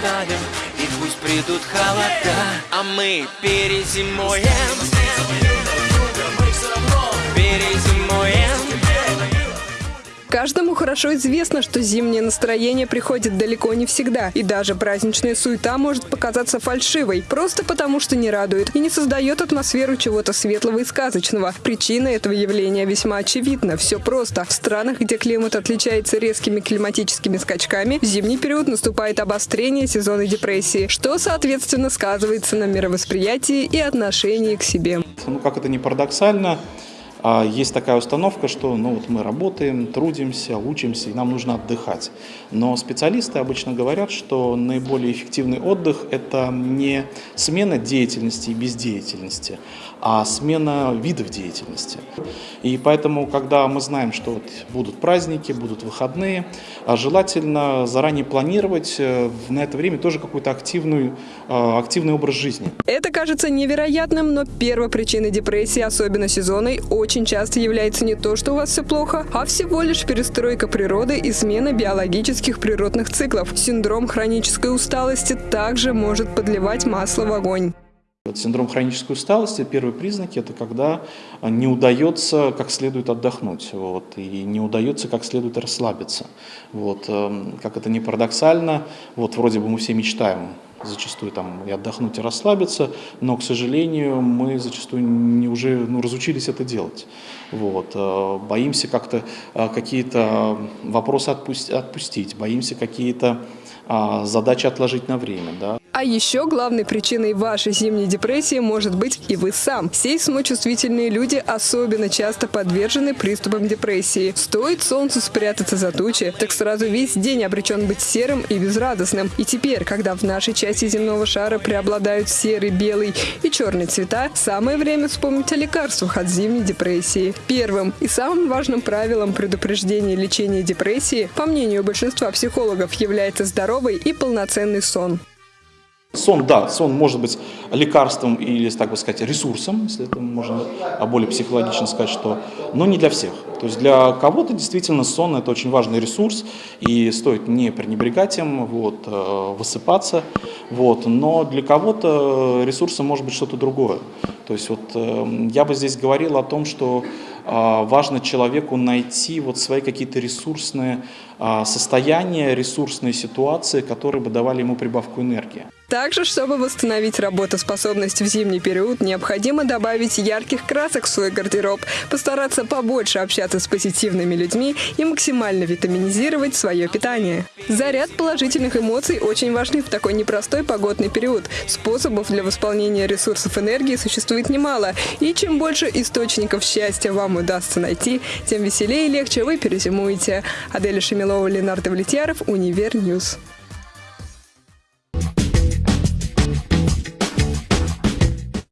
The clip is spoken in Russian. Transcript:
оставим И пусть придут холода. А мы перезимуем Каждому хорошо известно, что зимнее настроение приходит далеко не всегда. И даже праздничная суета может показаться фальшивой, просто потому что не радует и не создает атмосферу чего-то светлого и сказочного. Причина этого явления весьма очевидна. Все просто. В странах, где климат отличается резкими климатическими скачками, в зимний период наступает обострение сезона депрессии, что, соответственно, сказывается на мировосприятии и отношении к себе. Ну, как это не парадоксально, а, есть такая установка, что ну, вот мы работаем, трудимся, учимся, и нам нужно отдыхать. Но специалисты обычно говорят, что наиболее эффективный отдых – это не смена деятельности и бездеятельности, а смена видов деятельности. И поэтому, когда мы знаем, что вот будут праздники, будут выходные, а желательно заранее планировать э, на это время тоже какой-то активный, э, активный образ жизни. Это кажется невероятным, но первой причиной депрессии, особенно сезонной, очень очень часто является не то, что у вас все плохо, а всего лишь перестройка природы и смена биологических природных циклов. Синдром хронической усталости также может подливать масло в огонь. Синдром хронической усталости, первые признаки, это когда не удается как следует отдохнуть, вот, и не удается как следует расслабиться. Вот, эм, как это не парадоксально, вот вроде бы мы все мечтаем зачастую там и отдохнуть, и расслабиться, но, к сожалению, мы зачастую не уже ну, разучились это делать. Вот. Э, боимся как-то э, какие-то вопросы отпустить, боимся какие-то а, задачи отложить на время. Да. А еще главной причиной вашей зимней депрессии может быть и вы сам. Сейсмочувствительные люди особенно часто подвержены приступам депрессии. Стоит солнцу спрятаться за тучи, так сразу весь день обречен быть серым и безрадостным. И теперь, когда в нашей части земного шара преобладают серый, белый и черный цвета, самое время вспомнить о лекарствах от зимней депрессии. Первым и самым важным правилом предупреждения лечения депрессии, по мнению большинства психологов, является здоровый и полноценный сон. Сон, да, сон может быть лекарством или, так бы сказать, ресурсом, если это можно более психологично сказать, что, но не для всех. То есть для кого-то действительно сон – это очень важный ресурс, и стоит не пренебрегать им, вот, э, высыпаться, вот, но для кого-то ресурсом может быть что-то другое. То есть вот э, я бы здесь говорил о том, что а, важно человеку найти вот свои какие-то ресурсные а, состояния, ресурсные ситуации, которые бы давали ему прибавку энергии. Также, чтобы восстановить работоспособность в зимний период, необходимо добавить ярких красок в свой гардероб, постараться побольше общаться с позитивными людьми и максимально витаминизировать свое питание. Заряд положительных эмоций очень важны в такой непростой погодный период. Способов для восполнения ресурсов энергии существует немало, и чем больше источников счастья вам удастся найти, тем веселее и легче вы перезимуете. Аделя Шемилова, Ленар Давлетьяров, Univer News.